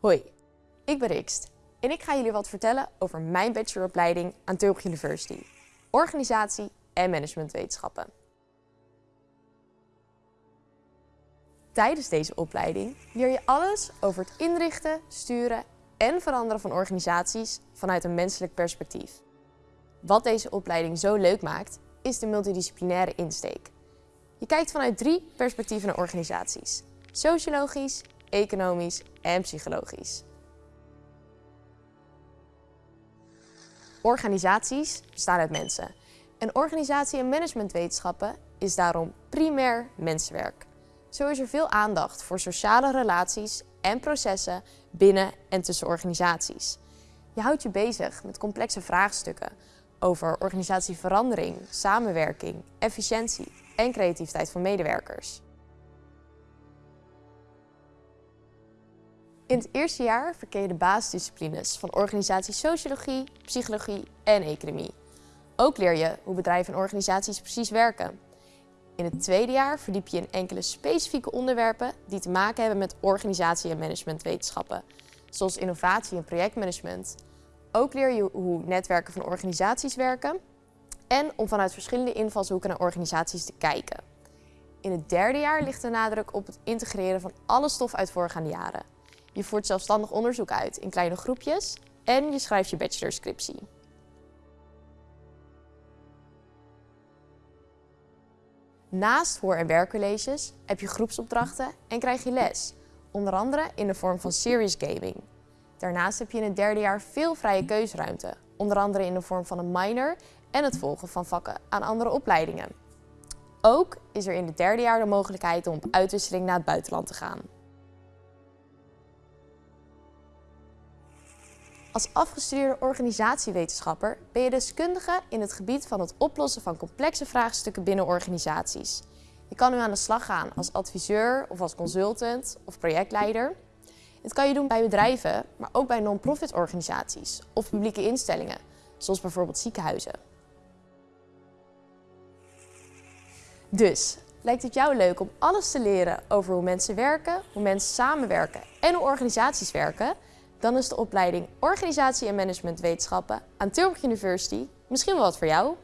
Hoi, ik ben Rikst en ik ga jullie wat vertellen over mijn bacheloropleiding aan Tilburg University. Organisatie en managementwetenschappen. Tijdens deze opleiding leer je alles over het inrichten, sturen en veranderen van organisaties vanuit een menselijk perspectief. Wat deze opleiding zo leuk maakt, is de multidisciplinaire insteek. Je kijkt vanuit drie perspectieven naar organisaties. Sociologisch, economisch en psychologisch. Organisaties bestaan uit mensen. En organisatie- en managementwetenschappen is daarom primair mensenwerk. Zo is er veel aandacht voor sociale relaties en processen binnen en tussen organisaties. Je houdt je bezig met complexe vraagstukken over organisatieverandering, samenwerking, efficiëntie en creativiteit van medewerkers. In het eerste jaar verkeer je de basisdisciplines van organisatiesociologie, psychologie en economie. Ook leer je hoe bedrijven en organisaties precies werken. In het tweede jaar verdiep je in enkele specifieke onderwerpen die te maken hebben met organisatie- en managementwetenschappen, zoals innovatie en projectmanagement. Ook leer je hoe netwerken van organisaties werken en om vanuit verschillende invalshoeken naar organisaties te kijken. In het derde jaar ligt de nadruk op het integreren van alle stof uit voorgaande jaren. Je voert zelfstandig onderzoek uit in kleine groepjes en je schrijft je bachelorscriptie. Naast hoor- en werkcolleges heb je groepsopdrachten en krijg je les, onder andere in de vorm van serious gaming. Daarnaast heb je in het derde jaar veel vrije keusruimte, onder andere in de vorm van een minor en het volgen van vakken aan andere opleidingen. Ook is er in het derde jaar de mogelijkheid om op uitwisseling naar het buitenland te gaan. Als afgestudeerde organisatiewetenschapper ben je deskundige in het gebied van het oplossen van complexe vraagstukken binnen organisaties. Je kan nu aan de slag gaan als adviseur of als consultant of projectleider. Dit kan je doen bij bedrijven, maar ook bij non-profit organisaties of publieke instellingen, zoals bijvoorbeeld ziekenhuizen. Dus, lijkt het jou leuk om alles te leren over hoe mensen werken, hoe mensen samenwerken en hoe organisaties werken? Dan is de opleiding Organisatie- en Managementwetenschappen aan Tilburg University misschien wel wat voor jou.